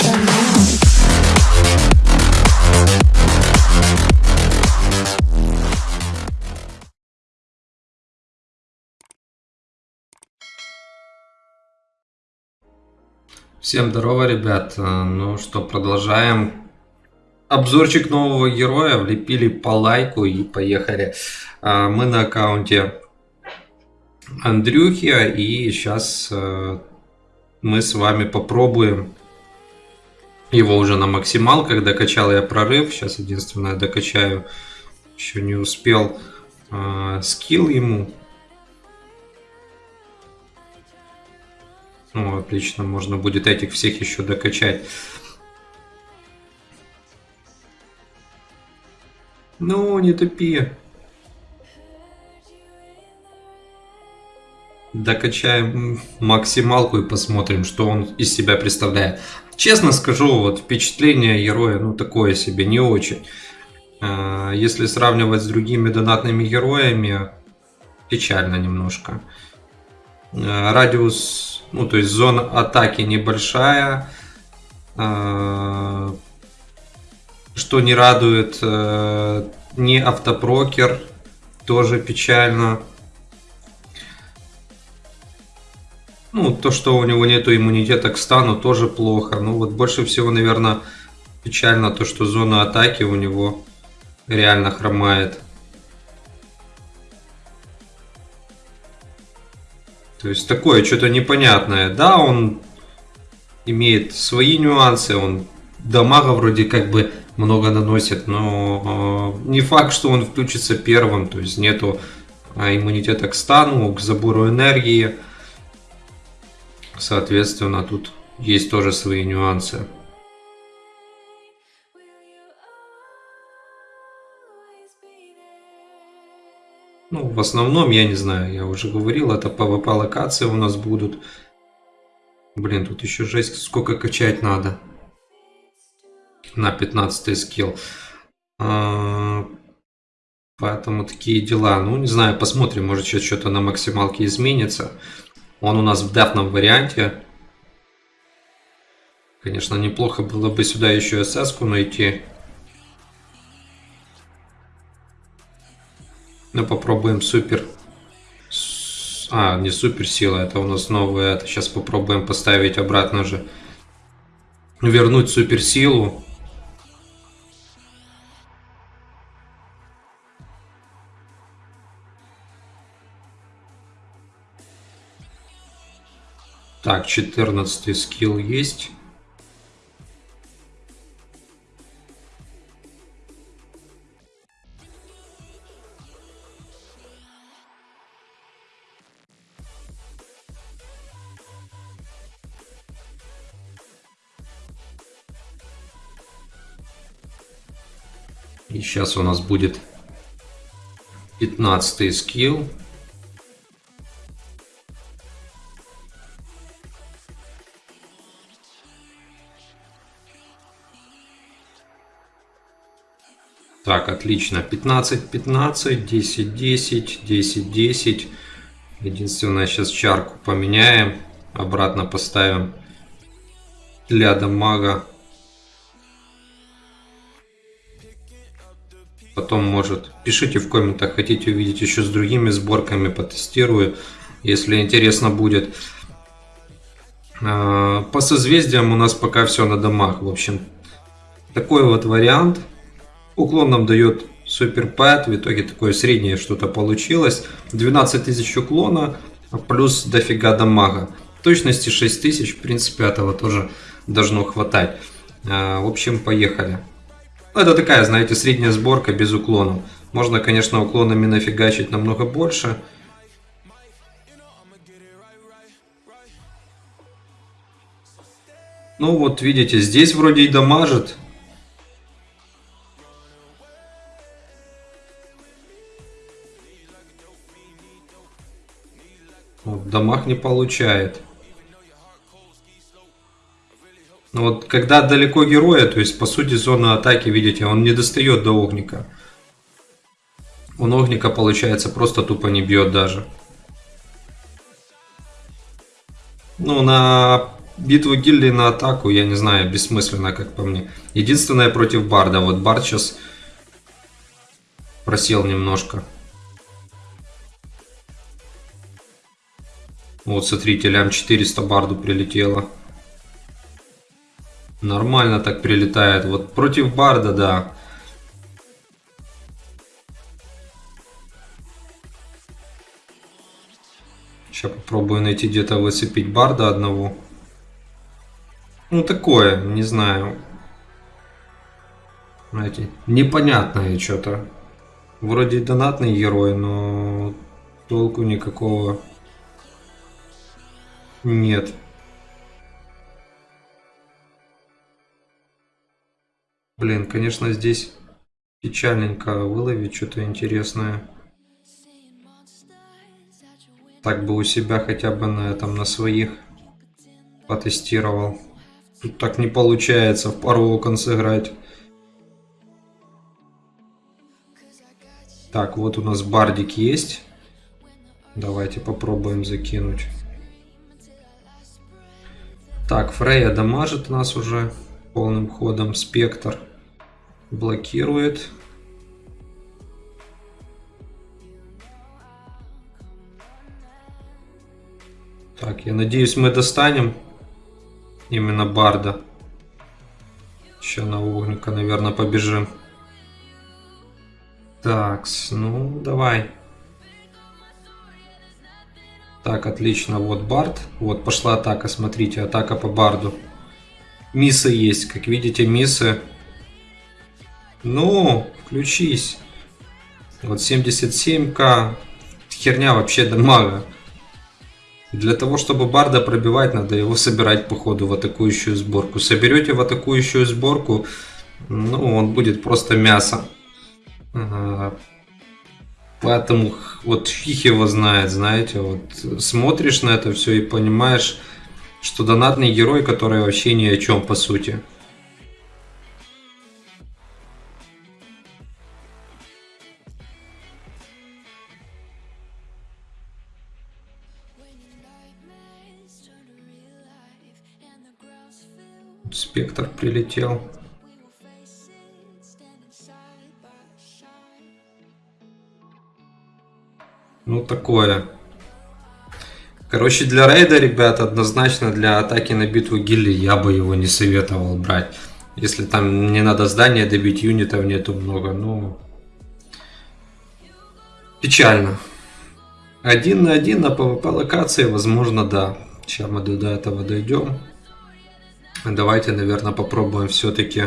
Now. Всем здорово, ребят. Э, Ну что, продолжаем. Обзорчик нового героя. Влепили по лайку и поехали. Э, Мы на аккаунте Андрюхи. И сейчас мы с вами попробуем его уже на максималках. Докачал я прорыв. Сейчас единственное докачаю. Еще не успел э, скилл ему. Ну, отлично, можно будет этих всех еще докачать. Ну, не тупи. Докачаем максималку и посмотрим, что он из себя представляет. Честно скажу, вот впечатление героя, ну, такое себе, не очень. А, Если сравнивать с другими донатными героями, печально немножко. Э, радиус, ну то есть зона атаки небольшая, Э, что не радует, не автопрокер, тоже печально. Ну, то, что у него нету иммунитета к стану, тоже плохо. Ну, вот больше всего, наверное, печально то, что зона атаки у него реально хромает. То есть такое что-то непонятное. Да, он имеет свои нюансы, он дамага вроде как бы много наносит, но э, не факт, что он включится первым, то есть нету э, иммунитета к стану, к забору энергии. Соответственно, тут есть тоже свои нюансы. Ну, в основном, я не знаю, я уже говорил, это PvP локации у нас будут. Блин, тут еще жесть, сколько качать надо. На 15 скилл. А, Поэтому такие дела. Ну, не знаю, посмотрим, может сейчас что-то на максималке изменится. Он у нас в дефном варианте. Конечно, неплохо было бы сюда еще СС-ку найти. Ну, попробуем супер. А, не супер сила, это у нас. Это сейчас попробуем поставить обратно же. Вернуть суперсилу. Так, 14 скилл есть. И сейчас у нас будет 15 скилл. Так, отлично. 15, 15, 10, 10, 10, 10. Единственное, сейчас чарку поменяем. Обратно поставим для дамага. Потом, может, пишите в комментах, хотите увидеть еще с другими сборками, потестирую, если интересно будет. А, По созвездиям у нас пока все на домах, в общем. Такой вот вариант. Уклон нам дает супер пэт, в итоге такое среднее что-то получилось. 12 тысяч уклона, плюс дофига дамага. Точности 6 тысяч, в принципе, этого тоже должно хватать. А, В общем, поехали. Это такая, знаете, средняя сборка без уклонов. Можно, конечно, уклонами нафигачить намного больше. Ну вот, видите, здесь вроде и дамажит. Вот, дамаг не получает. Но вот когда далеко героя, то есть по сути зона атаки, видите, он не достает до огника. Он огника, получается, просто тупо не бьет даже. Ну, на битву гильдии на атаку, я не знаю, бессмысленно, как по мне. Единственное против Барда. Вот Бард сейчас просел немножко. Вот, смотрите, лям 400 Барду прилетело. Нормально так прилетает. Вот против Барда, да. Сейчас попробую найти где-то выцепить Барда одного. Ну, такое, не знаю. Знаете, непонятное что-то. Вроде донатный герой, но толку никакого нет. Блин, конечно, здесь печальненько выловить что-то интересное. Так бы у себя хотя бы на этом, на своих потестировал. Тут так не получается в пару окон сыграть. Так, вот у нас бардик есть. Давайте попробуем закинуть. Так, Фрея дамажит нас уже полным ходом. Спектр блокирует. Так, я надеюсь, мы достанем именно Барда. Еще на Огника, наверное, побежим. Так, ну давай. Так, отлично. Вот Бард. Вот пошла атака, смотрите, атака по Барду. Миссы есть, как видите, миссы. Ну, включись. Вот 77к. Херня вообще дамага. Для того, чтобы Барда пробивать, надо его собирать по ходу в атакующую сборку. Соберете в атакующую сборку, ну, он будет просто мясо. Поэтому вот фиг его знает, знаете, вот смотришь на это все и понимаешь, что донатный герой, который вообще ни о чем по сути. Спектр прилетел. Ну, такое. Короче, для рейда, ребят, однозначно для атаки на битву гильдии я бы его не советовал брать. Если там не надо здание добить, юнитов нету много, ну... Печально. Один на один на PvP локации, возможно, да. Сейчас мы до этого дойдем. Давайте, наверное, попробуем все-таки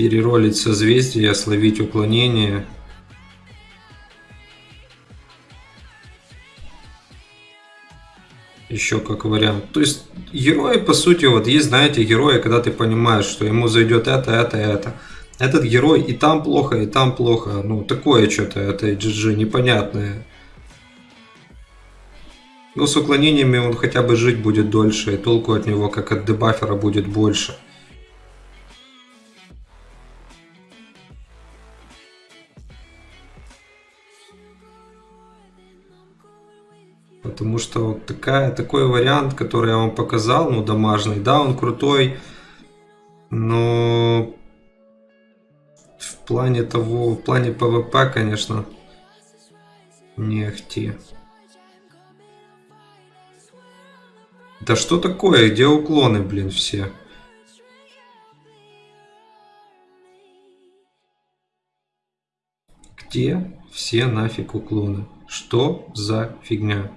переролить созвездие, словить уклонение. Еще как вариант. То есть герои, по сути, вот есть, знаете, герои, когда ты понимаешь, что ему зайдет это, это, это. Этот герой и там плохо, и там плохо. Ну, такое что-то, это GG непонятное. Но с уклонениями он хотя бы жить будет дольше, и толку от него, как от дебафера, будет больше. Потому что вот такая, такой вариант, который я вам показал, ну, домашний, да, он крутой, но в плане того, в плане ПВП, конечно, не ахти. Да что такое? Где уклоны, блин, все? Где все нафиг уклоны? Что за фигня?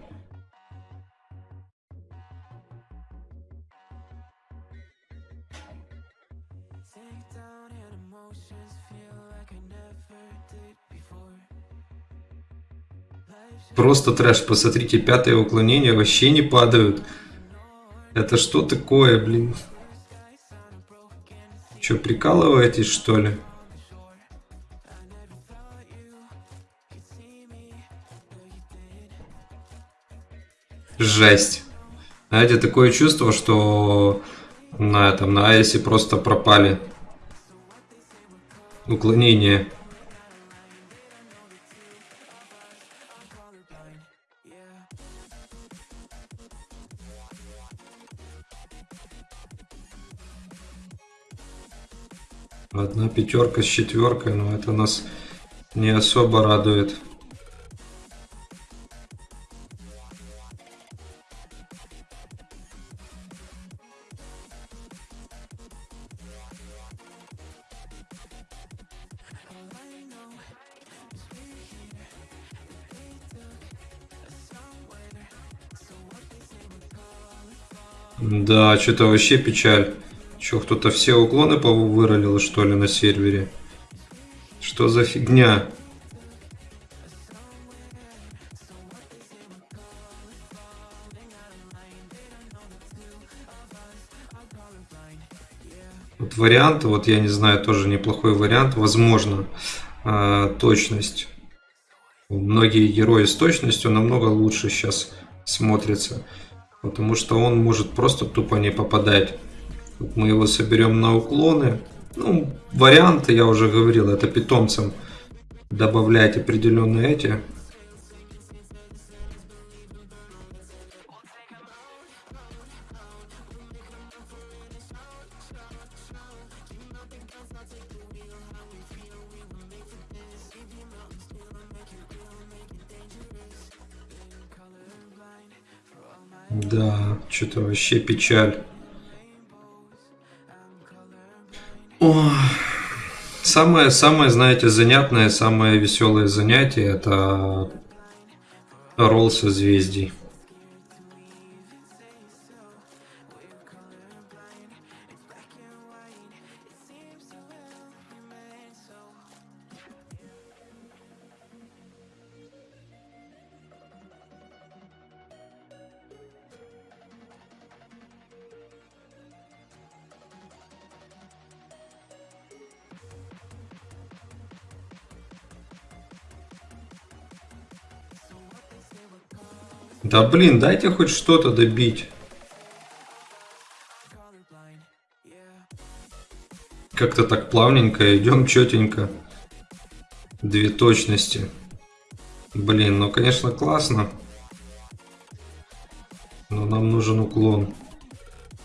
Просто трэш, посмотрите, пятое уклонение вообще не падают. Это что такое, блин? Че, прикалываетесь, что ли? Жесть. Знаете, такое чувство, что на этом, на Айсе просто пропали уклонения. Пятерка с четверкой, но это нас не особо радует. Да, что-то вообще печаль. Че, кто-то все уклоны выролил, что ли, на сервере? Что за фигня? Вот вариант, вот я не знаю, тоже неплохой вариант. Возможно, э, точность. Многие герои с точностью намного лучше сейчас смотрятся. Потому что он может просто тупо не попадать. Мы его соберем на уклоны. Ну, варианты, я уже говорил, это питомцам добавлять определенные эти Да, что-то вообще печаль. Самое, самое, знаете, занятное, самое веселое занятие это ролл созвездий. Да блин, дайте хоть что-то добить. Как-то так плавненько идем, четенько. Две точности. Блин, ну конечно классно. Но нам нужен уклон.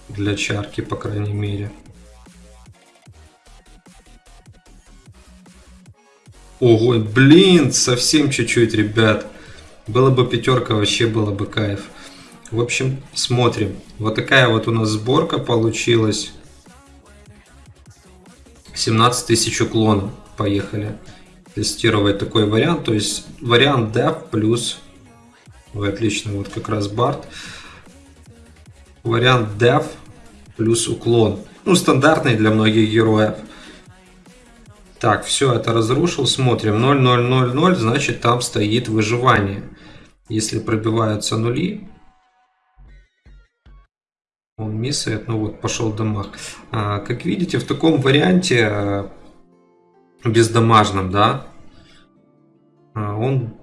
Для чарки, по крайней мере. Ого, блин, совсем чуть-чуть, ребят. Было бы пятерка, вообще было бы кайф. В общем, смотрим. Вот такая вот у нас сборка получилась. 17 тысяч уклонов. Поехали тестировать такой вариант. То есть вариант dev плюс... Ой, отлично, вот как раз бард. Вариант dev плюс уклон. Ну, стандартный для многих героев. Так, все это разрушил. Смотрим. 0-0-0-0, значит там стоит выживание. Если пробиваются нули, он миссает, ну вот, пошел дамаг. А, как видите, в таком варианте а, бездамажном, да, а, он,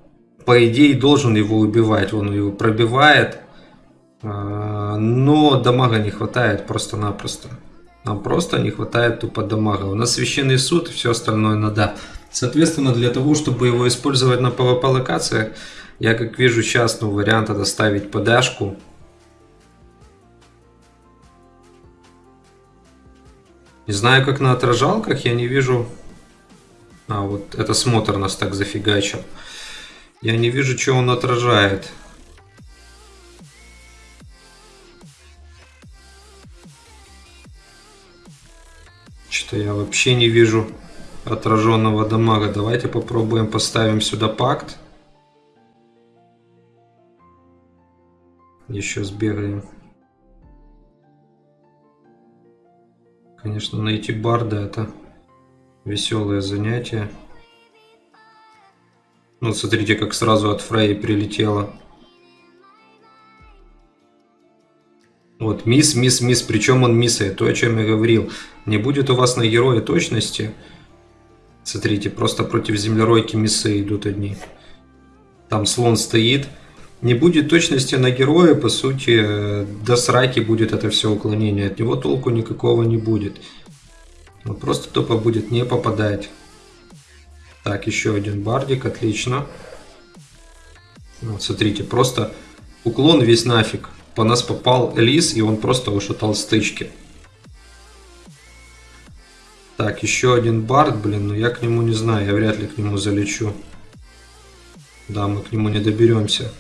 по идее, должен его убивать. Он его пробивает, а, но дамага не хватает просто-напросто. Нам просто не хватает тупо дамага. У нас священный суд, все остальное надо. Соответственно, для того, чтобы его использовать на PvP локациях, я как вижу сейчас, ну, вариант это ставить подашку. Не знаю, как на отражалках, я не вижу... А, вот это смотр нас так зафигачил. Я не вижу, что он отражает. Что я вообще не вижу отраженного дамага. Давайте попробуем поставим сюда пакт. Еще сбегаем. Конечно, найти барда это веселое занятие. Ну, смотрите, как сразу от Фрей прилетело. Вот, мисс, мисс, мисс, причем он миссает, то, о чем я говорил. Не будет у вас на героя точности. Смотрите, просто против землеройки миссы идут одни. Там слон стоит. Не будет точности на героя, по сути, до сраки будет это все уклонение. От него толку никакого не будет. Он просто тупо будет не попадать. Так, еще один бардик, отлично. Вот, смотрите, просто уклон весь нафиг по нас попал Элис, и он просто ушатал стычки. Так, еще один бард, блин, но я к нему не знаю, я вряд ли к нему залечу. Да, мы к нему не доберемся.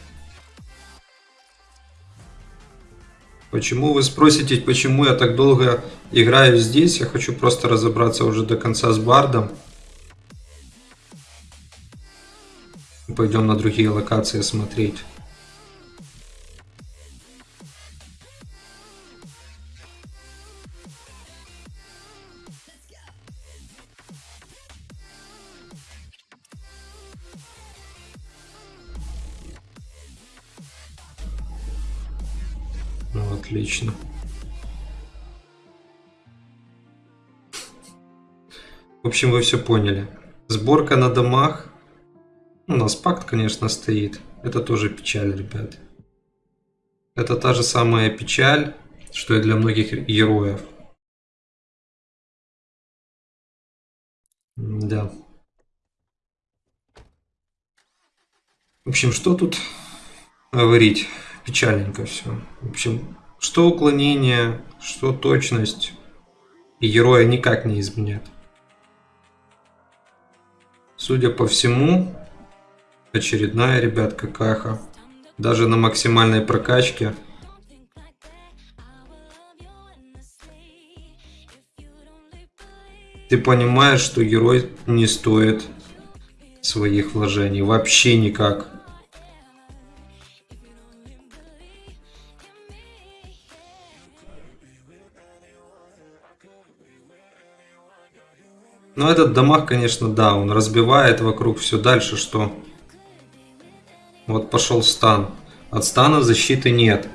Почему вы спросите, почему я так долго играю здесь? Я хочу просто разобраться уже до конца с бардом. Пойдем на другие локации смотреть. Отлично. В общем, вы все поняли. Сборка на домах. У нас пакт, конечно, стоит. Это тоже печаль, ребят. Это та же самая печаль, что и для многих героев. Да. В общем, что тут говорить? Печальненько все. В общем, что уклонение, что точность. И героя никак не изменят. Судя по всему, очередная, ребят, какаха. Даже на максимальной прокачке. Ты понимаешь, что герой не стоит своих вложений. Вообще никак. Но этот дамаг, конечно, да, он разбивает вокруг все дальше, что... Вот пошел стан. От стана защиты нет.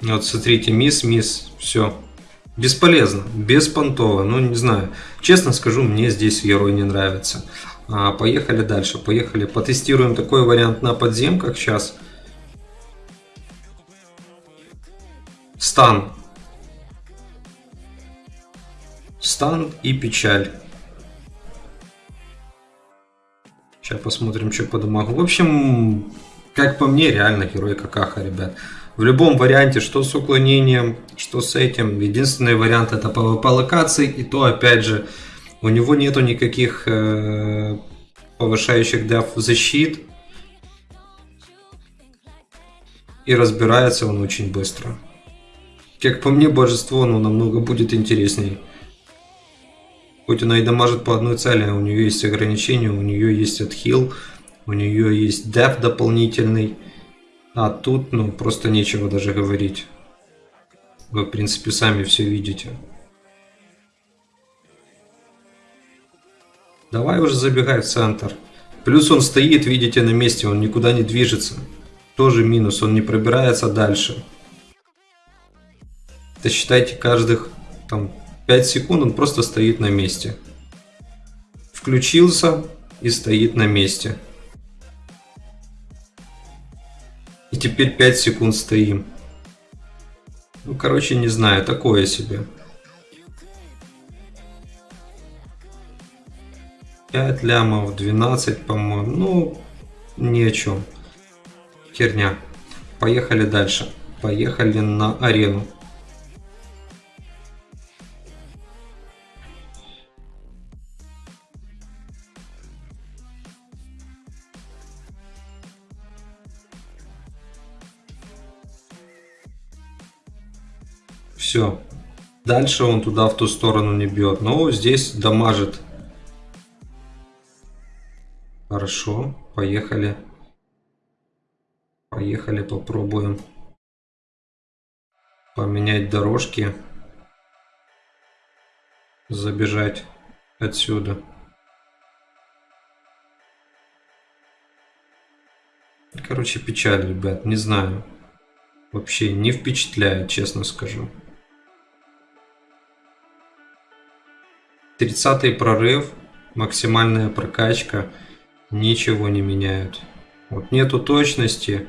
Вот смотрите, мисс, мисс, все. Бесполезно, беспонтово, ну не знаю. Честно скажу, мне здесь герой не нравится. А, поехали дальше, поехали. Потестируем такой вариант на подземках сейчас. Стан. Стан и печаль. Сейчас посмотрим, что по дамагу. В общем, как по мне, реально герой какаха, ребят. В любом варианте, что с уклонением, что с этим. Единственный вариант это PvP локации. И то, опять же, у него нету никаких э, повышающих деф защит. И разбирается он очень быстро. Как по мне, божество, оно намного будет интереснее. Хоть она и дамажит по одной цели, а у нее есть ограничения, у нее есть отхил, у нее есть деф дополнительный. А тут, ну, просто нечего даже говорить. Вы, в принципе, сами все видите. Давай уже забегай в центр. Плюс он стоит, видите, на месте, он никуда не движется. Тоже минус, он не пробирается дальше. Это считайте каждых там 5 секунд он просто стоит на месте. Включился и стоит на месте. Теперь 5 секунд стоим. Ну, короче, не знаю, такое себе. 5 лямов, 12, по-моему. Ну, ни о чем. Херня. Поехали дальше. Поехали на арену. Все. Дальше он туда в ту сторону не бьет. Но здесь дамажит. Хорошо. Поехали. Поехали, попробуем поменять дорожки. Забежать отсюда. Короче, печаль, ребят, не знаю. Вообще не впечатляет, честно скажу. 30 прорыв, максимальная прокачка, ничего не меняют. Вот нету точности,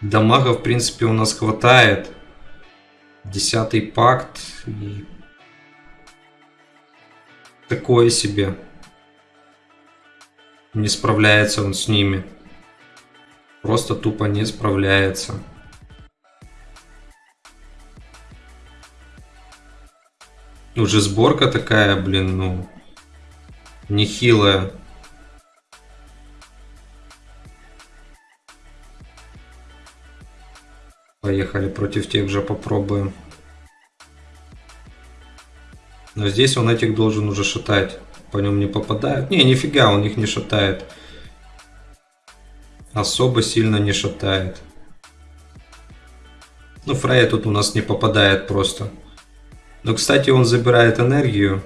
дамага в принципе у нас хватает. Десятый пакт и такое себе. Не справляется он с ними. Просто тупо не справляется. Уже сборка такая, блин, ну, нехилая. Поехали против тех же попробуем. Но здесь он этих должен уже шатать. По нем не попадают. Не, нифига, он их не шатает. Особо сильно не шатает. Ну, Фрея тут у нас не попадает просто. Но, кстати, он забирает энергию.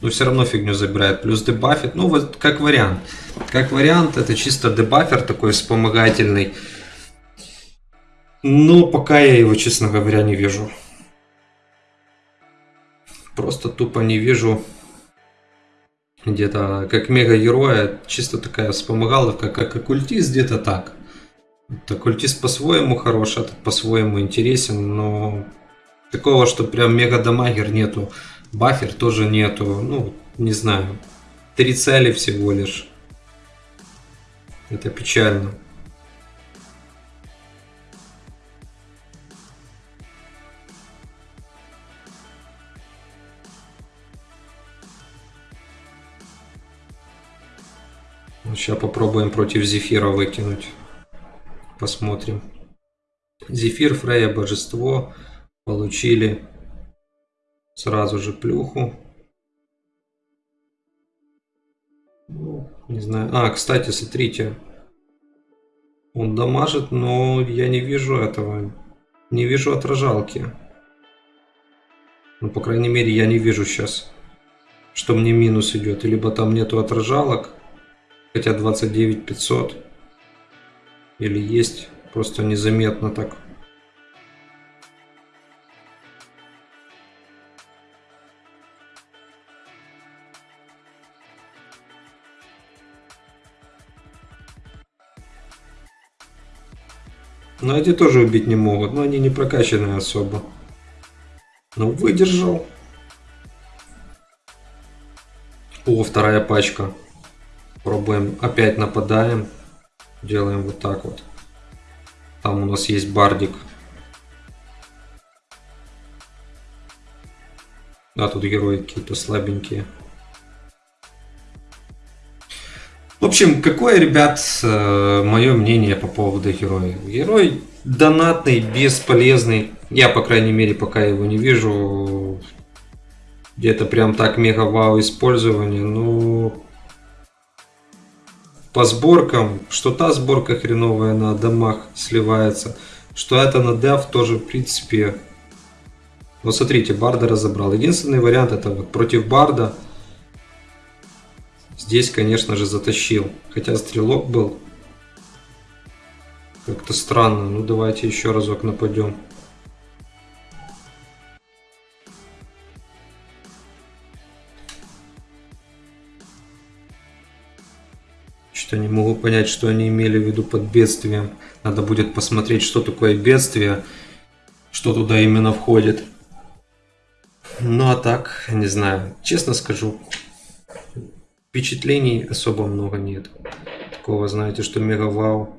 Но все равно фигню забирает. Плюс дебафит. Ну, вот как вариант. Как вариант, это чисто дебафер такой вспомогательный. Но пока я его, честно говоря, не вижу. Просто тупо не вижу где-то как мега-героя. Чисто такая вспомогаловка, как оккультист, где-то так. Оккультист по-своему хорош, этот по-своему интересен, но такого, что прям мега-дамагер нету. Бафер тоже нету. Ну, не знаю. Три цели всего лишь. Это печально. Сейчас попробуем против Зефира выкинуть. Посмотрим. Зефир, Фрея, Божество. Получили сразу же плюху. Ну, не знаю. А, кстати, смотрите. Он дамажит, но я не вижу этого. Не вижу отражалки. Ну, по крайней мере, я не вижу сейчас, что мне минус идет. Либо там нету отражалок, Хотя 29 500. Или есть, просто незаметно так. Но эти тоже убить не могут, но они не прокачанные особо. Ну, выдержал. О, вторая пачка. Пробуем, опять нападаем. Делаем вот так вот. Там у нас есть бардик. Да, тут герои какие-то слабенькие. Общем, какое, ребят, э, мое мнение по поводу героя? Герой донатный, бесполезный. Я, по крайней мере, пока его не вижу. Где-то прям так мега-вау использование. Ну, по сборкам, что та сборка хреновая на домах сливается, что это на дев тоже в принципе. Вот смотрите, Барда разобрал. Единственный вариант это вот против Барда. Здесь, конечно же, затащил. Хотя стрелок был. Как-то странно. Ну давайте еще разок нападем. Что не могу понять, что они имели в виду под бедствием. Надо будет посмотреть, что такое бедствие, что туда именно входит. Ну а так, не знаю. Честно скажу, впечатлений особо много нет. Такого, знаете, что мега вау.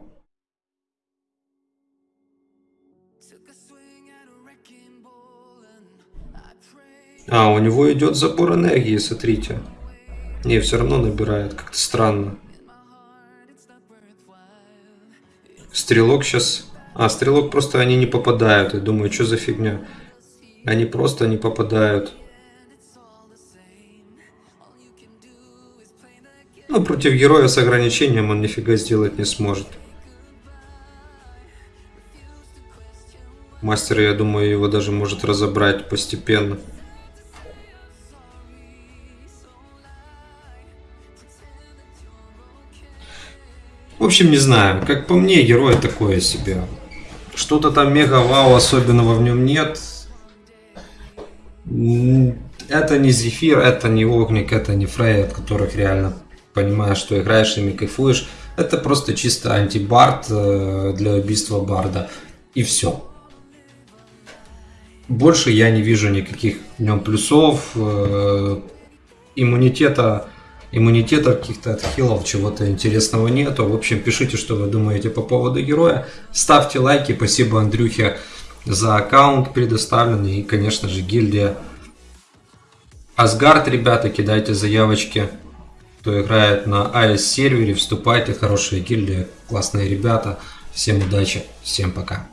А, у него идет забор энергии, смотрите. Не, все равно набирает, как-то странно. Стрелок сейчас... А, стрелок просто они не попадают. Я думаю, что за фигня? Они просто не попадают. Ну, против героя с ограничением он нифига сделать не сможет. Мастер, я думаю, его даже может разобрать постепенно. В общем, не знаю. Как по мне, герой такое себе. Что-то там мега-вау особенного в нем нет. Это не Зефир, это не Огник, это не Фрей, от которых реально понимаешь, что играешь ими, кайфуешь. Это просто чисто антибард э, для убийства барда. И все. больше я не вижу никаких в нем плюсов, э, иммунитета, иммунитета каких-то отхилов, чего-то интересного нету. В общем, пишите, что вы думаете по поводу героя. Ставьте лайки. Спасибо Андрюхе за аккаунт предоставленный. И, конечно же, гильдия Асгард, ребята, кидайте заявочки. Кто играет на AS сервере, вступайте. Хорошая гильдия, классные ребята. Всем удачи, всем пока.